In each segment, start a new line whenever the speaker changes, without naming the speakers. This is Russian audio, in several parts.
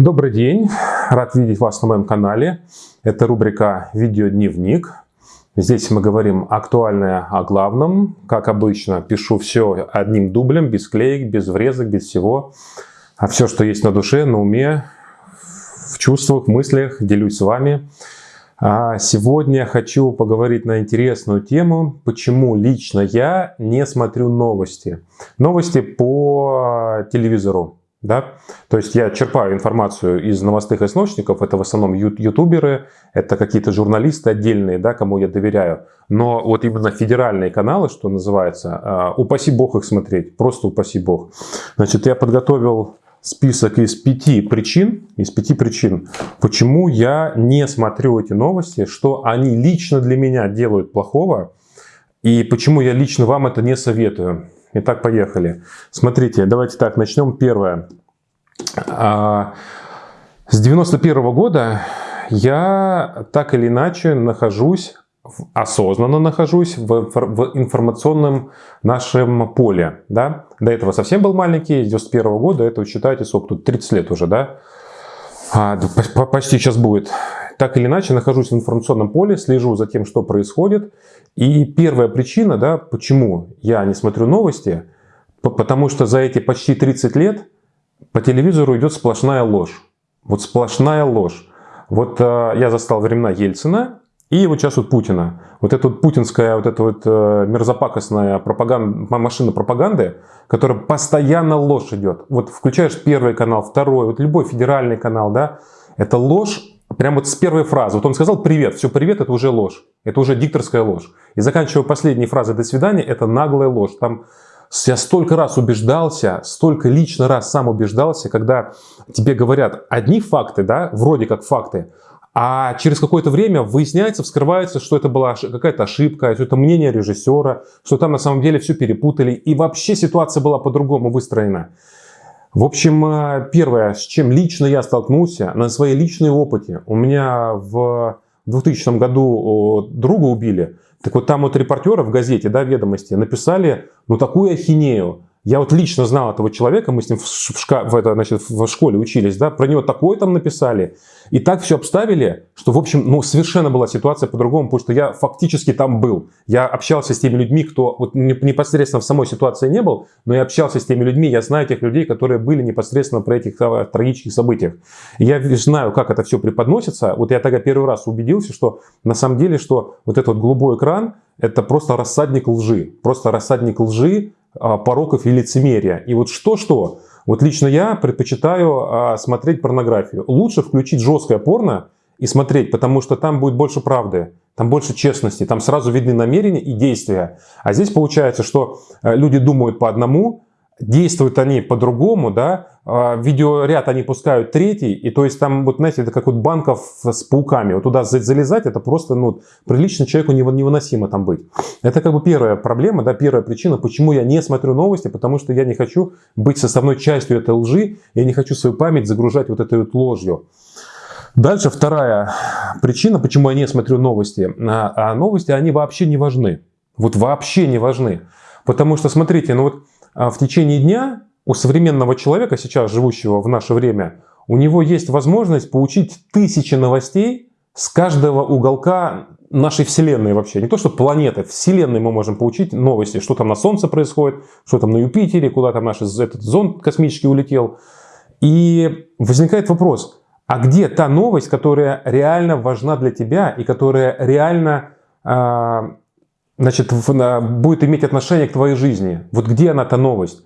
Добрый день, рад видеть вас на моем канале. Это рубрика «Видеодневник». Здесь мы говорим актуальное о главном. Как обычно, пишу все одним дублем, без клеек, без врезок, без всего. А все, что есть на душе, на уме, в чувствах, мыслях, делюсь с вами. А сегодня хочу поговорить на интересную тему, почему лично я не смотрю новости. Новости по телевизору. Да? То есть я черпаю информацию из новостных источников, это в основном ютуберы, это какие-то журналисты отдельные, да, кому я доверяю. Но вот именно федеральные каналы, что называется, а, упаси бог их смотреть, просто упаси бог. Значит, я подготовил список из пяти причин, из пяти причин, почему я не смотрю эти новости, что они лично для меня делают плохого, и почему я лично вам это не советую. Итак, поехали. Смотрите, давайте так, начнем. Первое. А, с 91 -го года я так или иначе нахожусь, осознанно нахожусь в, в информационном нашем поле. Да? До этого совсем был маленький, с 91 -го года, это, считайте, сколько тут, 30 лет уже, да? А, почти сейчас будет. Так или иначе, нахожусь в информационном поле, слежу за тем, что происходит. И первая причина, да, почему я не смотрю новости, потому что за эти почти 30 лет по телевизору идет сплошная ложь. Вот сплошная ложь. Вот э, я застал времена Ельцина и вот сейчас вот Путина. Вот эта вот путинская, вот эта вот э, мерзопакостная пропаганда, машина пропаганды, которая постоянно ложь идет. Вот включаешь первый канал, второй, вот любой федеральный канал, да, это ложь Прям вот с первой фразы. Вот он сказал «привет», все «привет» — это уже ложь. Это уже дикторская ложь. И заканчивая последней фразой «до свидания» — это наглая ложь. Там я столько раз убеждался, столько лично раз сам убеждался, когда тебе говорят одни факты, да, вроде как факты, а через какое-то время выясняется, вскрывается, что это была какая-то ошибка, что это мнение режиссера, что там на самом деле все перепутали, и вообще ситуация была по-другому выстроена. В общем, э, первое, с чем лично я столкнулся, на своей личной опыте. У меня в 2000 году друга убили. Так вот там вот репортеры в газете, да, «Ведомости» написали, ну, такую ахинею. Я вот лично знал этого человека, мы с ним в, шка в, это, значит, в школе учились, да, про него такое там написали. И так все обставили, что, в общем, ну, совершенно была ситуация по-другому, потому что я фактически там был. Я общался с теми людьми, кто вот непосредственно в самой ситуации не был, но я общался с теми людьми, я знаю тех людей, которые были непосредственно про этих а, трагических событиях. И я знаю, как это все преподносится. Вот я тогда первый раз убедился, что на самом деле, что вот этот вот голубой экран, это просто рассадник лжи. Просто рассадник лжи, пороков и лицемерия. И вот что-что, вот лично я предпочитаю а, смотреть порнографию. Лучше включить жесткое порно и смотреть, потому что там будет больше правды, там больше честности, там сразу видны намерения и действия. А здесь получается, что э, люди думают по одному, действуют они по-другому, да, а, видеоряд они пускают третий, и то есть там, вот знаете, это как вот банков с пауками, вот туда залезать, это просто, ну, прилично человеку невыносимо там быть. Это как бы первая проблема, да, первая причина, почему я не смотрю новости, потому что я не хочу быть составной частью этой лжи, я не хочу свою память загружать вот этой вот ложью. Дальше вторая причина, почему я не смотрю новости. А, а новости, они вообще не важны. Вот вообще не важны. Потому что, смотрите, ну вот а в течение дня у современного человека, сейчас живущего в наше время, у него есть возможность получить тысячи новостей с каждого уголка нашей Вселенной вообще. Не то, что планеты, Вселенной мы можем получить новости, что там на Солнце происходит, что там на Юпитере, куда там наш этот зонд космический улетел. И возникает вопрос, а где та новость, которая реально важна для тебя и которая реально а, значит, будет иметь отношение к твоей жизни. Вот где она, та новость?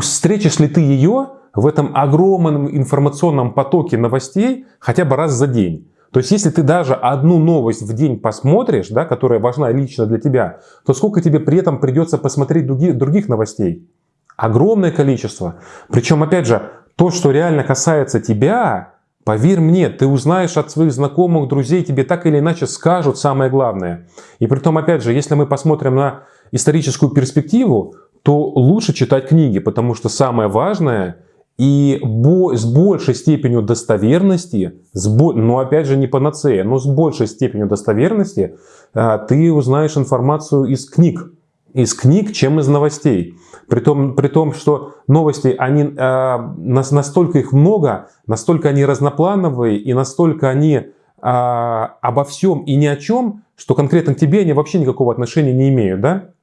Встретишь ли ты ее в этом огромном информационном потоке новостей хотя бы раз за день? То есть, если ты даже одну новость в день посмотришь, да, которая важна лично для тебя, то сколько тебе при этом придется посмотреть других, других новостей? Огромное количество. Причем, опять же, то, что реально касается тебя, Поверь мне, ты узнаешь от своих знакомых, друзей, тебе так или иначе скажут самое главное. И при том, опять же, если мы посмотрим на историческую перспективу, то лучше читать книги, потому что самое важное и с большей степенью достоверности, с бо... но опять же не панацея, но с большей степенью достоверности а, ты узнаешь информацию из книг. из книг, чем из новостей. При том, при том что новости, они, э, настолько их много, настолько они разноплановые и настолько они э, обо всем и ни о чем, что конкретно к тебе они вообще никакого отношения не имеют. Да?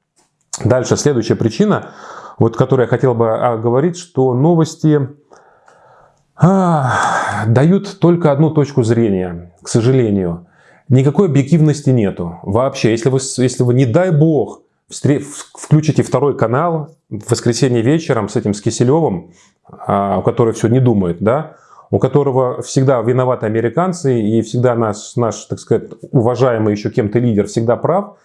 Дальше, следующая причина, вот, которую я хотел бы а, говорить, что новости а, дают только одну точку зрения, к сожалению. Никакой объективности нету вообще. Если вы, если вы не дай бог, включите второй канал в воскресенье вечером с этим, с Киселевым, а, у которого все не думает, да, у которого всегда виноваты американцы и всегда наш, наш так сказать, уважаемый еще кем-то лидер всегда прав,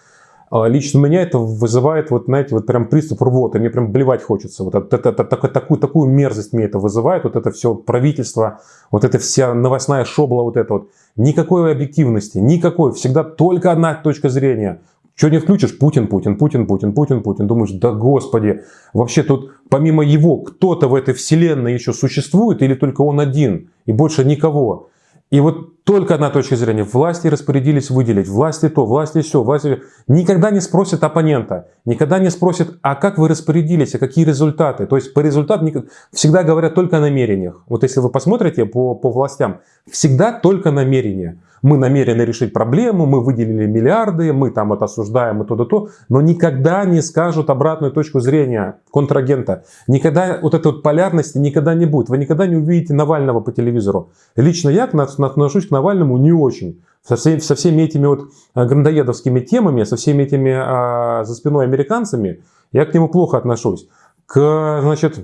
лично у меня это вызывает, вот, знаете, вот прям приступ рвоты, мне прям блевать хочется. Вот это, это, это, такую, такую мерзость мне это вызывает, вот это все правительство, вот эта вся новостная шобла, вот это вот. Никакой объективности, никакой, всегда только одна точка зрения. Что не включишь? Путин, Путин, Путин, Путин, Путин, Путин. Думаешь, да господи, вообще тут помимо его кто-то в этой вселенной еще существует или только он один и больше никого? И вот только одна точка зрения. Власти распорядились выделить, власти то, власти все, власти... Никогда не спросят оппонента, никогда не спросят, а как вы распорядились, а какие результаты. То есть по результатам всегда говорят только о намерениях. Вот если вы посмотрите по, по властям, всегда только намерения мы намерены решить проблему, мы выделили миллиарды, мы там это осуждаем и то-то, то, но никогда не скажут обратную точку зрения контрагента. Никогда вот этой вот полярности никогда не будет. Вы никогда не увидите Навального по телевизору. Лично я отношусь к Навальному не очень. Со, всеми, со всеми этими вот э, грандоедовскими темами, со всеми этими а, за спиной американцами, я к нему плохо отношусь. К значит,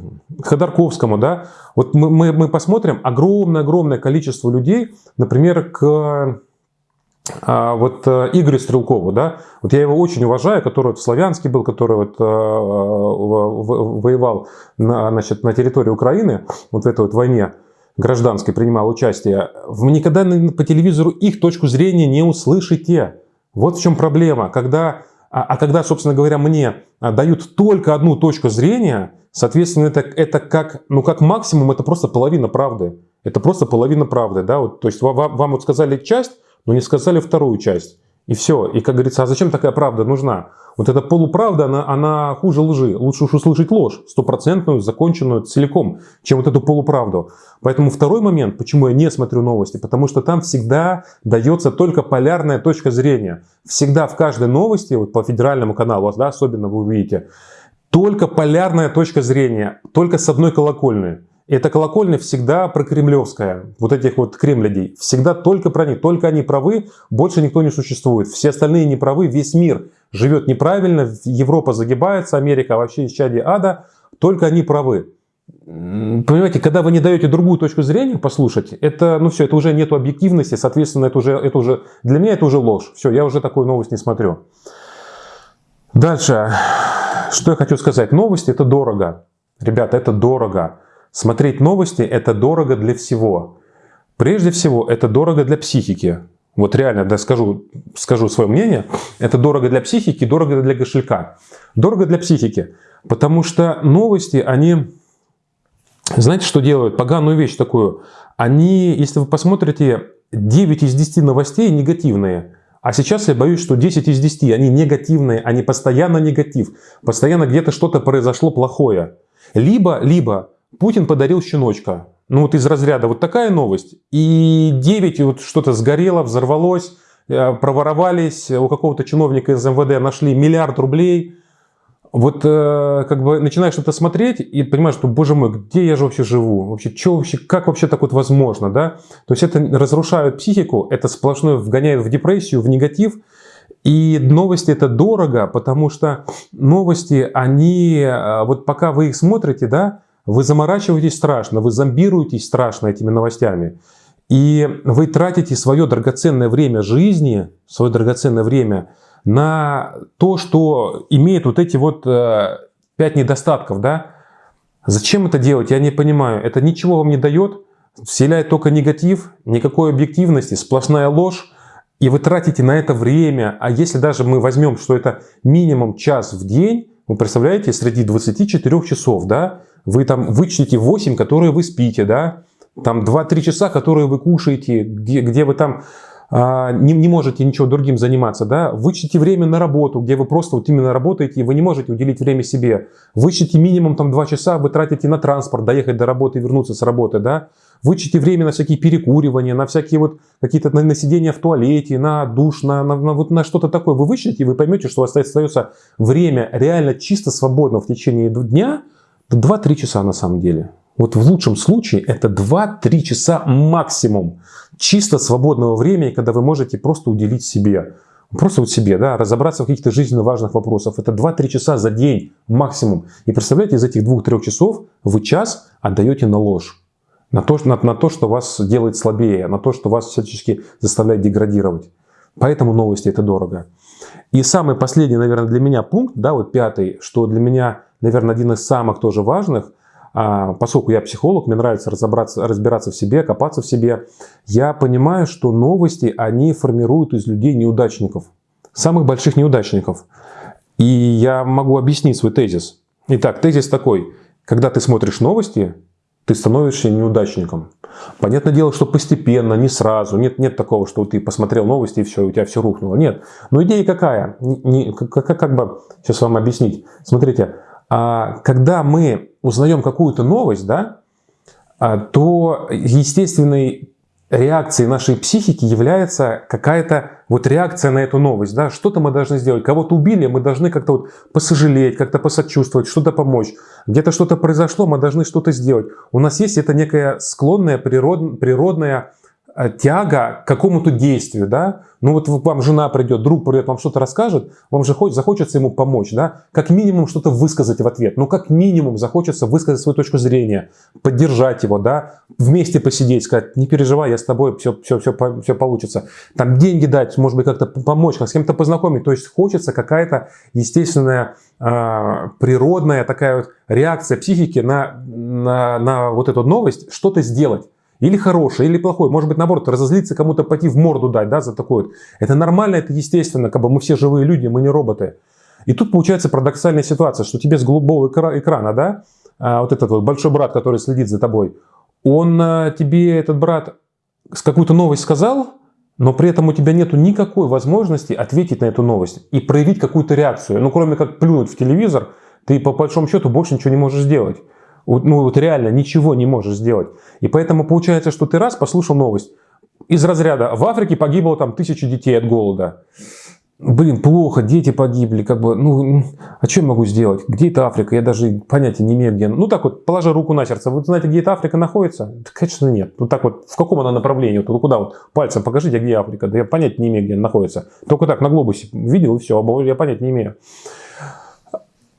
Ходорковскому, да, вот мы, мы, мы посмотрим огромное-огромное количество людей, например, к а, вот э, Игорю Стрелкову, да, вот я его очень уважаю, который вот в Славянске был, который вот а, воевал на, значит, на территории Украины, вот в этой вот войне гражданской принимал участие, вы никогда по телевизору их точку зрения не услышите. Вот в чем проблема, когда а, а когда, собственно говоря, мне а, дают только одну точку зрения, соответственно, это, это как, ну, как максимум, это просто половина правды. Это просто половина правды. Да? Вот, то есть вам, вам вот сказали часть, но не сказали вторую часть. И все. И как говорится, а зачем такая правда нужна? Вот эта полуправда, она, она хуже лжи. Лучше уж услышать ложь, стопроцентную, законченную целиком, чем вот эту полуправду. Поэтому второй момент, почему я не смотрю новости, потому что там всегда дается только полярная точка зрения. Всегда в каждой новости, вот по федеральному каналу, да, особенно вы увидите, только полярная точка зрения, только с одной колокольной. Эта колокольня всегда про кремлевская, вот этих вот кремлядей. Всегда только про них, только они правы, больше никто не существует. Все остальные не правы, весь мир живет неправильно, Европа загибается, Америка вообще из чади ада, только они правы. Понимаете, когда вы не даете другую точку зрения послушать, это, ну все, это уже нет объективности, соответственно, это уже, это уже, для меня это уже ложь. Все, я уже такую новость не смотрю. Дальше, что я хочу сказать. Новости это дорого. Ребята, это дорого. Смотреть новости – это дорого для всего. Прежде всего, это дорого для психики. Вот реально, да, скажу, скажу свое мнение, это дорого для психики, дорого для кошелька. Дорого для психики, потому что новости, они, знаете, что делают? Поганую вещь такую. Они, если вы посмотрите, 9 из 10 новостей негативные. А сейчас я боюсь, что 10 из 10, они негативные, они постоянно негатив. Постоянно где-то что-то произошло плохое. Либо, либо Путин подарил щеночка. Ну вот из разряда вот такая новость. И 9 вот что-то сгорело, взорвалось, э, проворовались, у какого-то чиновника из МВД нашли миллиард рублей. Вот э, как бы начинаешь что-то смотреть и понимаешь, что, боже мой, где я же вообще живу? Вообще, что вообще, как вообще так вот возможно, да? То есть это разрушает психику, это сплошное вгоняет в депрессию, в негатив. И новости это дорого, потому что новости, они, э, вот пока вы их смотрите, да, вы заморачиваетесь страшно, вы зомбируетесь страшно этими новостями. И вы тратите свое драгоценное время жизни, свое драгоценное время на то, что имеет вот эти вот э, пять недостатков. Да? Зачем это делать, я не понимаю. Это ничего вам не дает, вселяет только негатив, никакой объективности, сплошная ложь. И вы тратите на это время. А если даже мы возьмем, что это минимум час в день, вы представляете, среди 24 часов, да, вы там вычтите 8, которые вы спите, да, там 2-3 часа, которые вы кушаете, где, где вы там а, не, не можете ничего другим заниматься, да, вычтите время на работу, где вы просто вот именно работаете, и вы не можете уделить время себе. Вычтите минимум там 2 часа, вы тратите на транспорт, доехать до работы и вернуться с работы, да. Вычтите время на всякие перекуривания, на всякие вот какие-то на, на сидения в туалете, на душ, на, на, на, вот на что-то такое. Вы вычтите, и вы поймете, что у вас остается время реально чисто свободно в течение дня, 2-3 часа на самом деле. Вот в лучшем случае это 2-3 часа максимум чисто свободного времени, когда вы можете просто уделить себе. Просто вот себе, да, разобраться в каких-то жизненно важных вопросах. Это 2-3 часа за день максимум. И представляете, из этих 2-3 часов вы час отдаете на ложь. На то, на, на то, что вас делает слабее, на то, что вас всячески заставляет деградировать. Поэтому новости это дорого. И самый последний, наверное, для меня пункт, да, вот пятый, что для меня, наверное, один из самых тоже важных – а, поскольку я психолог, мне нравится разобраться, разбираться в себе, копаться в себе, я понимаю, что новости, они формируют из людей неудачников, самых больших неудачников. И я могу объяснить свой тезис. Итак, тезис такой. Когда ты смотришь новости, ты становишься неудачником. Понятное дело, что постепенно, не сразу. Нет, нет такого, что ты посмотрел новости и все, у тебя все рухнуло. Нет. Но идея какая? Не, не, как, как бы сейчас вам объяснить. Смотрите, когда мы узнаем какую-то новость, да, а, то естественной реакцией нашей психики является какая-то вот реакция на эту новость. Да? Что-то мы должны сделать. Кого-то убили, мы должны как-то вот посожалеть, как-то посочувствовать, что-то помочь. Где-то что-то произошло, мы должны что-то сделать. У нас есть это некая склонная природ, природная тяга к какому-то действию, да, ну вот вам жена придет, друг придет, вам что-то расскажет, вам же захочется ему помочь, да, как минимум что-то высказать в ответ, ну как минимум захочется высказать свою точку зрения, поддержать его, да, вместе посидеть, сказать, не переживай, я с тобой, все, все, все, все получится, там деньги дать, может быть как-то помочь, как с кем-то познакомить, то есть хочется какая-то естественная э, природная такая вот реакция психики на, на, на вот эту новость, что-то сделать. Или хороший, или плохой. Может быть, наоборот, разозлиться, кому-то пойти в морду дать, да, за такое. Это нормально, это естественно, как бы мы все живые люди, мы не роботы. И тут получается парадоксальная ситуация, что тебе с голубого экрана, да, а, вот этот вот большой брат, который следит за тобой, он а, тебе, этот брат, с какую-то новость сказал, но при этом у тебя нету никакой возможности ответить на эту новость и проявить какую-то реакцию. Ну, кроме как плюнуть в телевизор, ты по большому счету больше ничего не можешь сделать ну вот реально ничего не можешь сделать. И поэтому получается, что ты раз послушал новость из разряда в Африке погибло там тысячи детей от голода. Блин, плохо, дети погибли, как бы, ну, а что я могу сделать? Где это Африка? Я даже понятия не имею, где Ну, так вот, положа руку на сердце, вы знаете, где эта Африка находится? Да, конечно, нет. Ну, так вот, в каком она направлении? Вот, куда вот, пальцем покажите, где Африка? Да я понятия не имею, где она находится. Только так, на глобусе видел, и все, а я понятия не имею.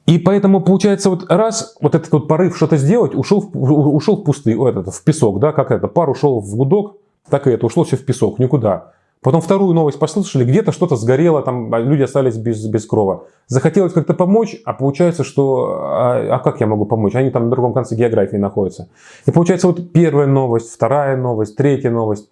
И поэтому получается вот раз вот этот вот порыв что-то сделать ушел, в, ушел в пустый, этот, в песок, да, как это, пар ушел в гудок, так и это, ушло все в песок, никуда. Потом вторую новость послушали, где-то что-то сгорело, там а люди остались без, без крова. Захотелось как-то помочь, а получается, что а, а как я могу помочь? Они там на другом конце географии находятся. И получается вот первая новость, вторая новость, третья новость.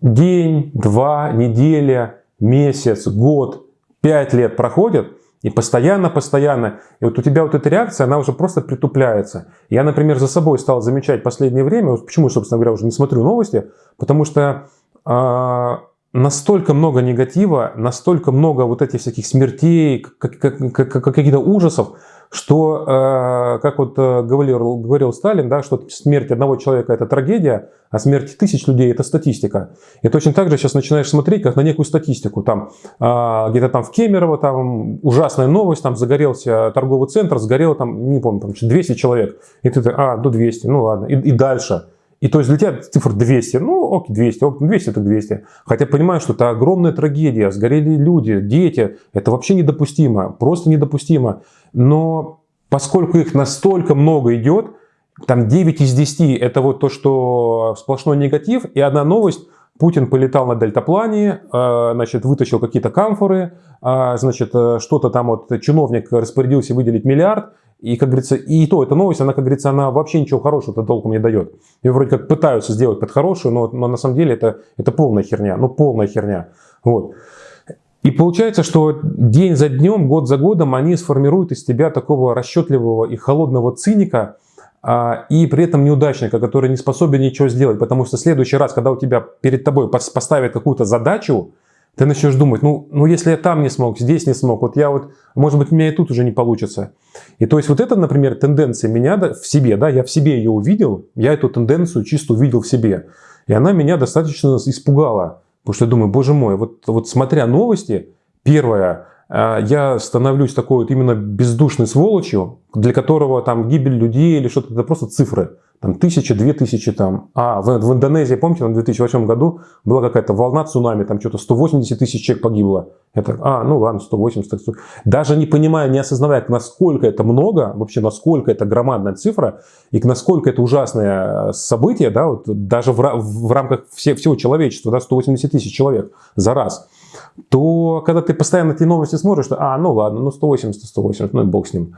День, два, неделя, месяц, год, пять лет проходят – и постоянно, постоянно. И вот у тебя вот эта реакция, она уже просто притупляется. Я, например, за собой стал замечать в последнее время, вот почему, собственно говоря, уже не смотрю новости, потому что э, настолько много негатива, настолько много вот этих всяких смертей, каких-то ужасов, что, э, как вот э, говорил, говорил Сталин, да, что смерть одного человека – это трагедия, а смерть тысяч людей – это статистика. И точно так же сейчас начинаешь смотреть как на некую статистику. Там э, где-то там в Кемерово там ужасная новость, там загорелся торговый центр, сгорело там, не помню, там 200 человек. И ты, а, ну 200, ну ладно, и, и дальше. И то есть для тебя цифра 200, ну окей, 200, 200 это 200. Хотя понимаю, что это огромная трагедия, сгорели люди, дети, это вообще недопустимо, просто недопустимо. Но поскольку их настолько много идет, там 9 из 10 это вот то, что сплошной негатив, и одна новость, Путин полетал на дельтаплане, э, значит, вытащил какие-то камфоры, э, значит, э, что-то там вот чиновник распорядился выделить миллиард, и, как говорится, и то, эта новость, она, как говорится, она вообще ничего хорошего-то толком не дает. Ее вроде как пытаются сделать под хорошую, но, но на самом деле это, это полная херня, ну полная херня. Вот. И получается, что день за днем, год за годом они сформируют из тебя такого расчетливого и холодного циника, а, и при этом неудачника, который не способен ничего сделать, потому что в следующий раз, когда у тебя перед тобой поставят какую-то задачу, ты начнешь думать, ну, ну если я там не смог, здесь не смог, вот я вот, может быть, у меня и тут уже не получится. И то есть вот это, например, тенденция меня в себе, да, я в себе ее увидел, я эту тенденцию чисто увидел в себе. И она меня достаточно испугала, потому что я думаю, боже мой, вот, вот смотря новости, первое, а, я становлюсь такой вот именно бездушной сволочью, для которого там гибель людей или что-то, это просто цифры. Там тысяча, две тысячи там. А в, в Индонезии, помните, в 2008 году была какая-то волна цунами, там что-то 180 тысяч человек погибло. Это, а, ну ладно, 180. 100. Даже не понимая, не осознавая, насколько это много, вообще насколько это громадная цифра, и насколько это ужасное событие, да, вот даже в, в рамках все, всего человечества, да, 180 тысяч человек за раз то когда ты постоянно эти новости смотришь, что, а, ну ладно, ну 180, 180, ну и бог с ним.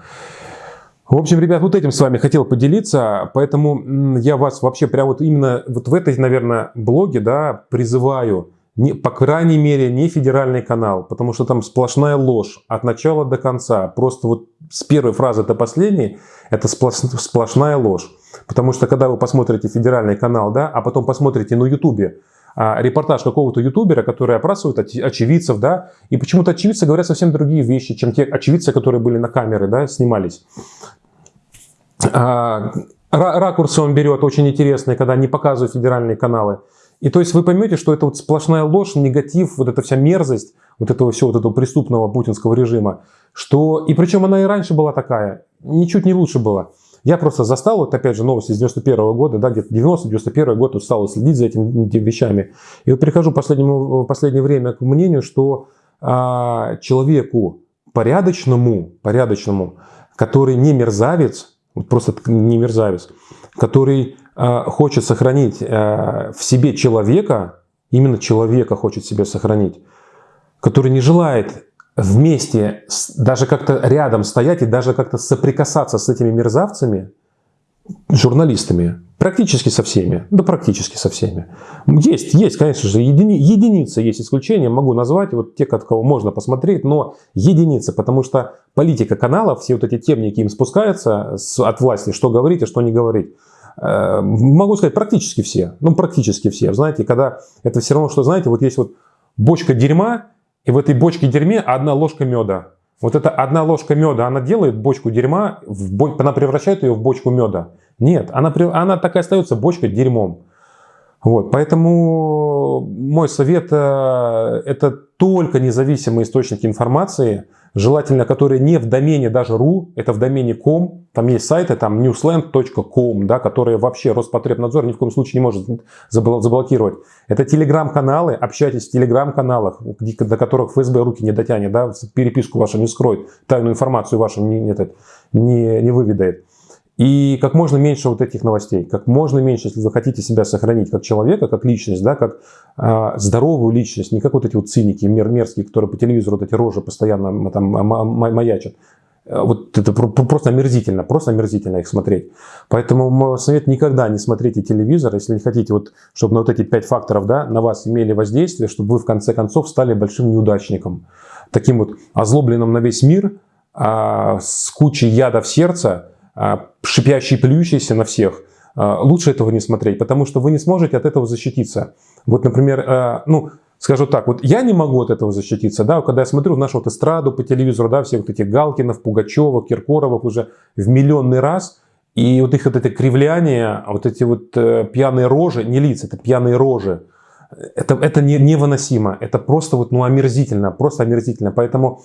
В общем, ребят, вот этим с вами хотел поделиться, поэтому я вас вообще прямо вот именно вот в этой, наверное, блоге, да, призываю, не, по крайней мере, не федеральный канал, потому что там сплошная ложь от начала до конца. Просто вот с первой фразы до последней это сплошная ложь. Потому что когда вы посмотрите федеральный канал, да, а потом посмотрите на ютубе, репортаж какого-то ютубера, который опрашивает очевидцев, да, и почему-то очевидцы говорят совсем другие вещи, чем те очевидцы, которые были на камеры, да, снимались. А, ракурсы он берет очень интересные, когда не показывают федеральные каналы. И то есть вы поймете, что это вот сплошная ложь, негатив, вот эта вся мерзость вот этого всего, вот этого преступного путинского режима, что, и причем она и раньше была такая, ничуть не лучше была. Я просто застал, вот опять же, новости с 91 -го года, да, где-то 90-91 год стал следить за этими, вещами. И вот прихожу в последнее, последнее время к мнению, что а, человеку порядочному, порядочному, который не мерзавец, вот просто не мерзавец, который а, хочет сохранить а, в себе человека, именно человека хочет себе сохранить, который не желает вместе, даже как-то рядом стоять и даже как-то соприкасаться с этими мерзавцами, журналистами, практически со всеми, да практически со всеми. Есть, есть, конечно же, едини, единицы есть исключения, могу назвать, вот те, от кого можно посмотреть, но единицы, потому что политика каналов, все вот эти темники им спускаются от власти, что говорить, а что не говорить. Э, могу сказать, практически все, ну практически все, знаете, когда это все равно, что, знаете, вот есть вот бочка дерьма, и в этой бочке дерьме одна ложка меда. Вот эта одна ложка меда, она делает бочку дерьма, в она превращает ее в бочку меда. Нет, она, она так и остается бочкой дерьмом. Вот, поэтому мой совет э, это только независимые источники информации, желательно которые не в домене даже .ru, это в домене .com, там есть сайты, там newsland.com, да, которые вообще Роспотребнадзор ни в коем случае не может заблокировать. Это телеграм-каналы, общайтесь в телеграм-каналах, до которых ФСБ руки не дотянет, да, переписку вашу не скроет, тайную информацию вашу не, не, не, не выведает. И как можно меньше вот этих новостей, как можно меньше, если вы хотите себя сохранить как человека, как личность, да, как э, здоровую личность, не как вот эти вот циники мер, мерзкие, которые по телевизору вот эти рожи постоянно там маячат. Э, вот это просто омерзительно, просто омерзительно их смотреть. Поэтому мой совет никогда не смотрите телевизор, если не хотите, вот, чтобы на вот эти пять факторов да, на вас имели воздействие, чтобы вы в конце концов стали большим неудачником. Таким вот озлобленным на весь мир, а, с кучей яда в сердце, шипящий, плюющийся на всех, а, лучше этого не смотреть, потому что вы не сможете от этого защититься. Вот, например, а, ну, скажу так, вот я не могу от этого защититься, да, когда я смотрю в нашу вот эстраду по телевизору, да, все вот эти Галкинов, Пугачевых, Киркоровых уже в миллионный раз, и вот их вот это кривляние, вот эти вот э, пьяные рожи, не лица, это пьяные рожи, это, это не, невыносимо, это просто вот, ну, омерзительно, просто омерзительно, поэтому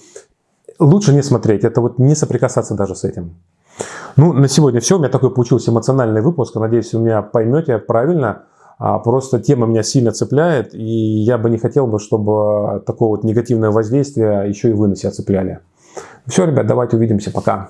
лучше не смотреть, это вот не соприкасаться даже с этим. Ну, на сегодня все. У меня такой получился эмоциональный выпуск. Надеюсь, вы меня поймете правильно. А, просто тема меня сильно цепляет, и я бы не хотел, бы, чтобы такое вот негативное воздействие еще и вы на себя цепляли. Все, ребят, давайте увидимся. Пока.